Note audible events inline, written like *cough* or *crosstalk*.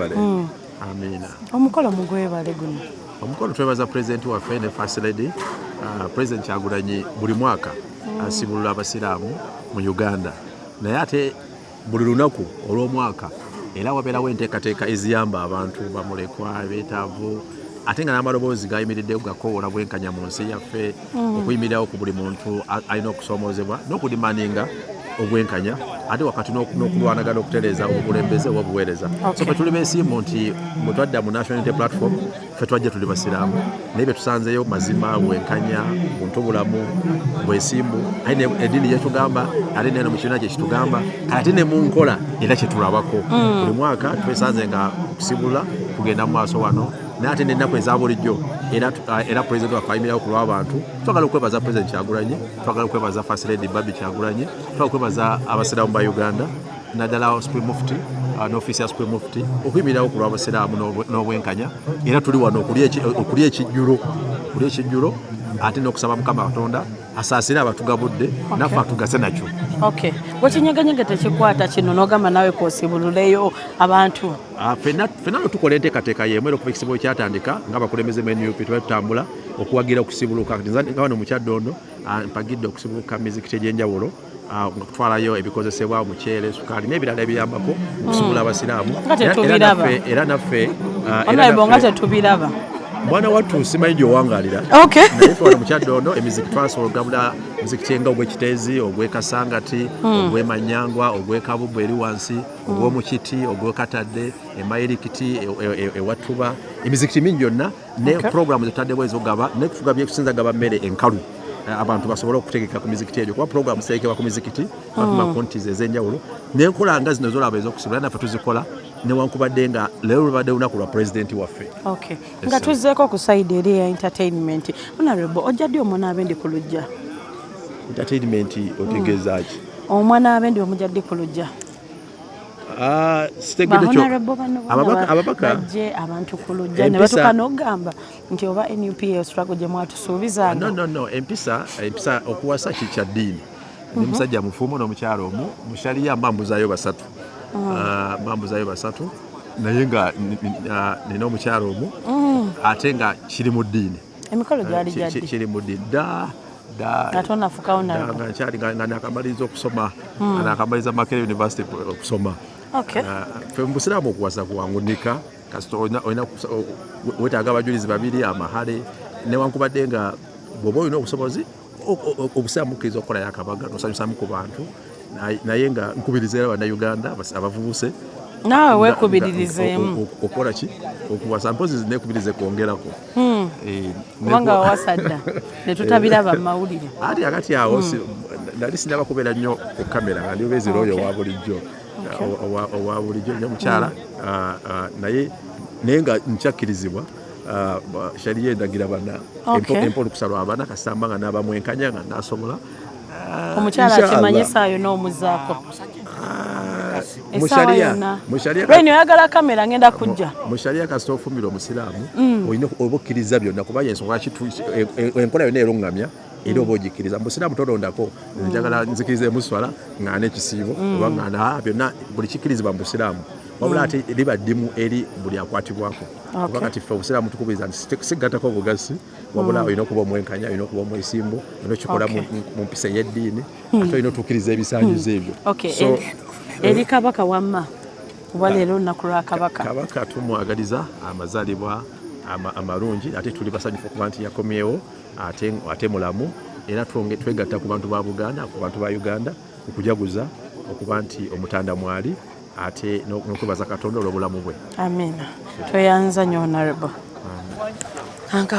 Mm. amiina omukolo mugwebale guno. Omukolo twebaza pulezidenti waffe ne first lady uh, president kyagulanyi buli mwaka asibulula abasiraamu mu uganda. Naye ate buli lunaku olw'omwaka era wabeerawo enteekateeka eziyamba abantu bamulekwa beetaavu ate nga n'amaloboozi gayimiriddewo gakoowola bwenkanya mu nsi yaffe okuyimirirawo ku buli muntu alina okusomoozebwa n'okudimaninga obwenkanya ate wakati n'oku- n'okulwanagana okutereeza obukulembeze oba obuweereza. So fe tuli beesimbu nti bwe twadda mu national unity platform fe twajja tuli basiraamu. Naye bye tusanzeyo mazima bwenkanya buntubulamu bwesimbu aye eddiini gyetugamba ate neno mu kibiina kyekitugamba ate ne mu nkola era kyetulabako buli mwaka twesanze nga kusibula kugenda mu maaso wano naye ate n'ennaku eza bulijjo era pulezidenti waffe ayimirawo ku lw'abantu twagala okwebaza pulezidenti kyagulanyi twagala okwebaza first lady babi kyagulanyi twagala okwebaza abasiraamu ba uganda naddala supreme mufti ah, n'ofiisi ya supreme mufti okuyimirirawo ku lw'abasiraamu n'obwe- n'obwenkanya. Era tuli wano okulya ekijjulo okulya ekijjulo ate n'okusaba mukama katonda asaasire abatugabudde naffe atugase nakyo ok. Wekinyeganyega tekikwata kino nogamba nawe kwosibululeyo abantu? Ah, fenna no tukola enteekateeka y'emu era okuva ekisibo kyatandika ng'abakulembeze mu nup tuba tutambula okuwagira okusibuluka nga wano mu kyaddondo ah, mpagidde okusibuluka mizikiti egy'enjawulo ah, nga kutwalayo ebikozesebwa omuceere sukaali n'ebirala ebiyambako okusibula abasiraamu. Nga Era- naffe- nga tetubiraba mwana wattu simanyi gy'owangaalira. Ok naye fe wano mu kyaddondo emiziki twasobola ogabula muzikiti nga ogw'ekiteezi ogw'ekasangati ogw'emanyangwa ogw'ekabubbu eri wansi ogw'omukiti ogw'ekatadde emayirikiti e- e- ewattuba emizikiti mingi gyonna ne Okay. programu zetutaddeko ezogaba nekutugabya ekusinza gaba mmere enkalu abantu basobole okutegeka ku mizikiti egyo kuba programu ziterekebwa ku mizikiti bakuma kontis ez'enjawulo. Nenkola nga zino zolaba ez'okusibula naffe tuzikola newankubadde nga leero lubadde lunaku lwa pulezidenti waffe. Nga tuzzeeko ku saidi eri eya entertainment. Honorable ojja ddi omwana abendi ku lujja entertainment otegeeza ki? Omwana abendi omujja ddi ku lujja Ah, sitegedde kyo. ababaka abantu ku lujja ne batuuka n'okugamba nti oba nupa struggle gye no mwatusuubizanga no no empisa empisa okuwasa kikya ddiini? Ndi musajja mufumu n'omukyalo omu mushaliya mbambuzayo basatu. Ah, mbambuzayo basatu. Naye nga ni- ni- ah, nina omukyalo omu ate nga kiri mu ddiini. Emikolo gyali Ki- ki- gyaddi kiri mu ddiini. Da nga nakamaliriza okusoma. Nga nakamaliriza makere university okusoma. Ok Ah, fe mu busiraamu okuwasa kuwangunika kasita olina- wetaaga abajulizi babiri amahale newankubadde nga bw'oba olina obusobozi o- o- obusiraamu bukkiriza okukolayo akabaga nosanyusamu ku bantu naye- nga nkubiriza era bannayuganda abavubuse naawe nga- weekubiririzemu. nga- o- o- okukola ki? Okuwasa mpozi nekubirize kwongerako. Eh, kubanga wawasa dda *laughs* ne tutabiraba mu mawulire ati akati awo si- nali sinaba kubeera nnyo ku kamera nga ndi obezira oyo owa bulijjo owa- bulijjo nnyo mukyala. Ah, ah, naye naye nga nkyakkirizibwa ah, shariya endagira bana Okay. empo olukusalwa abana kasamba nga n'abamwenkanya nga nasobola. Omukyala esaayo n'omuzaako. Mu essaawa sharia- yonna. Mu sharia- lweni oyagala kamera ngenda kujja. Mu sharia kasita ofumira omusiraamu olina oba okkiriza byonna kubanga ensonga kitu- e- e- enkola yonna eruŋŋamya era oba ogikkiriza musiraamu tolondako njagala nzikiriza emuswala ŋŋaana ekisiibo oba ŋŋaana byonna buli kikkirizibwa mu busiraamu wabula ate liba ddimu eri buli akwatibwako. Oba kati ffe obusiraamu tukubiriza nti si- sigattako bugasi wabula olina okuba omwenkanya olina okuba omwesimbu olina okikola mu- mpisa y'eddiini ate olina otuukiriza ebisaanyizo ebyo. Eri- kabaka wamma kuba leero olunaku lwa kabaka. Kabaka tumwagaliza amazaalibwa ama- amalungi ate tuli basanyufu okuba nti yakomyewo ate, mulamu. Era twegatta ku bantu ba buganda ku bantu ba uganda okujaguza okuba nti omutanda mwali ate n'o- n'okwebaza katonda olw'obulamu bwe. Amina. Tweyanza nyo honorable. Anka